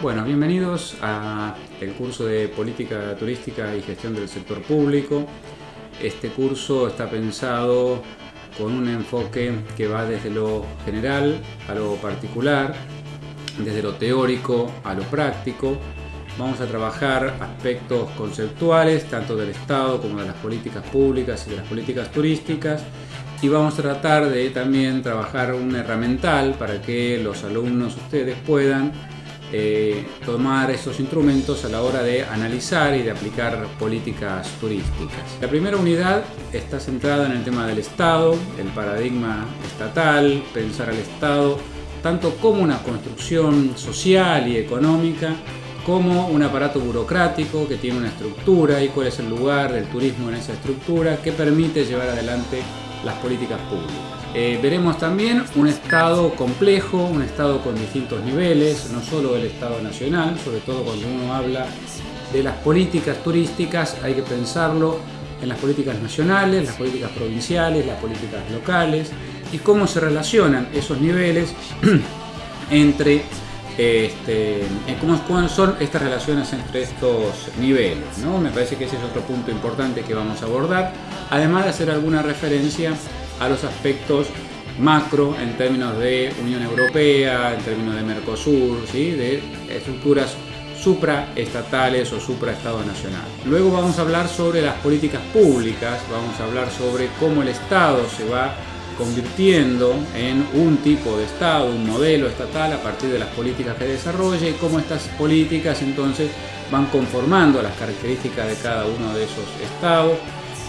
Bueno, bienvenidos a el curso de Política Turística y Gestión del Sector Público. Este curso está pensado con un enfoque que va desde lo general a lo particular, desde lo teórico a lo práctico. Vamos a trabajar aspectos conceptuales, tanto del Estado como de las políticas públicas y de las políticas turísticas. Y vamos a tratar de también trabajar un herramental para que los alumnos ustedes puedan eh, tomar esos instrumentos a la hora de analizar y de aplicar políticas turísticas. La primera unidad está centrada en el tema del Estado, el paradigma estatal, pensar al Estado tanto como una construcción social y económica, como un aparato burocrático que tiene una estructura y cuál es el lugar del turismo en esa estructura que permite llevar adelante las políticas públicas. Eh, veremos también un Estado complejo, un Estado con distintos niveles, no solo el Estado nacional, sobre todo cuando uno habla de las políticas turísticas, hay que pensarlo en las políticas nacionales, las políticas provinciales, las políticas locales y cómo se relacionan esos niveles entre este, cómo, son estas relaciones entre estos niveles. ¿no? Me parece que ese es otro punto importante que vamos a abordar, además de hacer alguna referencia a los aspectos macro en términos de Unión Europea, en términos de Mercosur, ¿sí? de estructuras supraestatales o supraestado nacional. Luego vamos a hablar sobre las políticas públicas, vamos a hablar sobre cómo el Estado se va convirtiendo en un tipo de Estado, un modelo estatal a partir de las políticas que desarrolla y cómo estas políticas entonces van conformando las características de cada uno de esos estados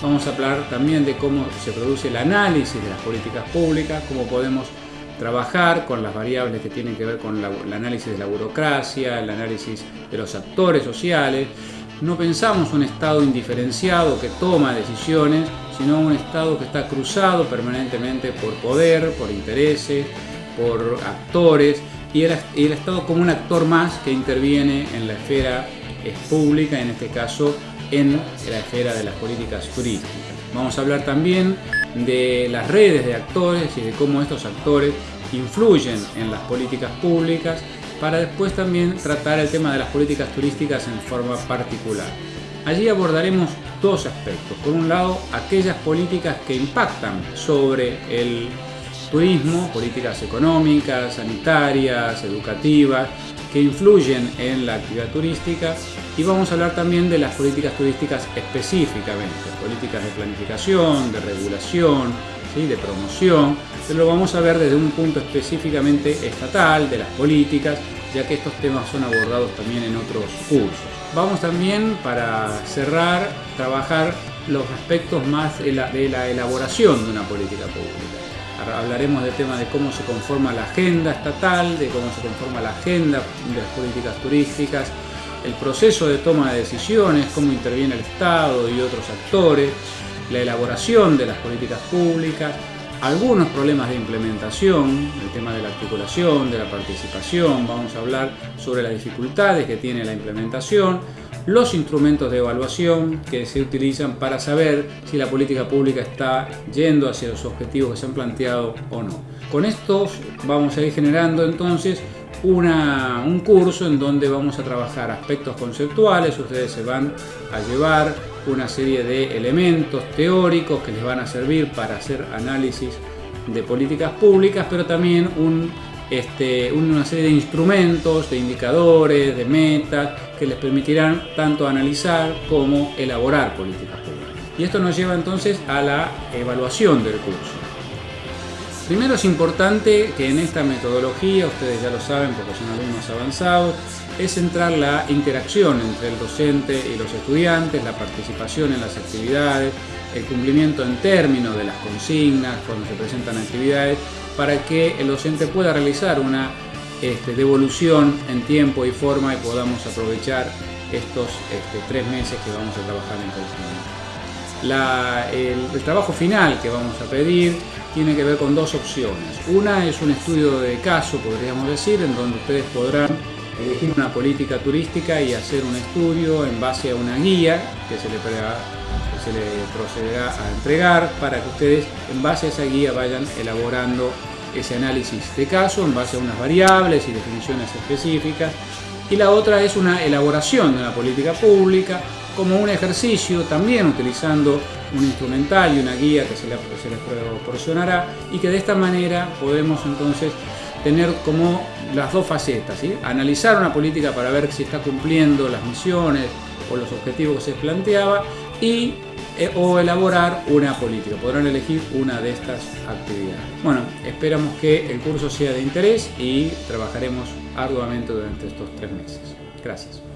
Vamos a hablar también de cómo se produce el análisis de las políticas públicas, cómo podemos trabajar con las variables que tienen que ver con el análisis de la burocracia, el análisis de los actores sociales. No pensamos un Estado indiferenciado que toma decisiones, sino un Estado que está cruzado permanentemente por poder, por intereses, por actores, y el, Estado como un actor más que interviene en la esfera pública, en este caso en la esfera de las políticas turísticas. Vamos a hablar también de las redes de actores y de cómo estos actores influyen en las políticas públicas para después también tratar el tema de las políticas turísticas en forma particular. Allí abordaremos dos aspectos. Por un lado, aquellas políticas que impactan sobre el turismo, políticas económicas, sanitarias, educativas, que influyen en la actividad turística y vamos a hablar también de las políticas turísticas específicamente, políticas de planificación, de regulación, de promoción, pero lo vamos a ver desde un punto específicamente estatal, de las políticas, ya que estos temas son abordados también en otros cursos. Vamos también, para cerrar, trabajar los aspectos más de la, de la elaboración de una política pública. Hablaremos del tema de cómo se conforma la agenda estatal, de cómo se conforma la agenda de las políticas turísticas, el proceso de toma de decisiones, cómo interviene el Estado y otros actores, la elaboración de las políticas públicas, algunos problemas de implementación, el tema de la articulación, de la participación, vamos a hablar sobre las dificultades que tiene la implementación, los instrumentos de evaluación que se utilizan para saber si la política pública está yendo hacia los objetivos que se han planteado o no. Con estos vamos a ir generando entonces una, un curso en donde vamos a trabajar aspectos conceptuales, ustedes se van a llevar una serie de elementos teóricos que les van a servir para hacer análisis de políticas públicas, pero también este, una serie de instrumentos, de indicadores, de metas que les permitirán tanto analizar como elaborar políticas públicas. Y esto nos lleva entonces a la evaluación del curso. Primero es importante que en esta metodología, ustedes ya lo saben porque son alumnos avanzados, es centrar la interacción entre el docente y los estudiantes, la participación en las actividades, el cumplimiento en términos de las consignas cuando se presentan actividades para que el docente pueda realizar una este, devolución en tiempo y forma y podamos aprovechar estos este, tres meses que vamos a trabajar en conjunto. El, el, trabajo final que vamos a pedir tiene que ver con dos opciones. Una es un estudio de caso, podríamos decir, en donde ustedes podrán elegir una política turística y hacer un estudio en base a una guía que se le, le procederá a entregar para que ustedes en base a esa guía vayan elaborando ese análisis de caso en base a unas variables y definiciones específicas. Y la otra es una elaboración de una política pública como un ejercicio también utilizando un instrumental y una guía que se, les proporcionará y que de esta manera podemos entonces tener como las dos facetas, analizar una política para ver si está cumpliendo las misiones o los objetivos que se planteaba y eh, o elaborar una política. Podrán elegir una de estas actividades. Bueno, esperamos que el curso sea de interés y trabajaremos arduamente durante estos tres meses. Gracias.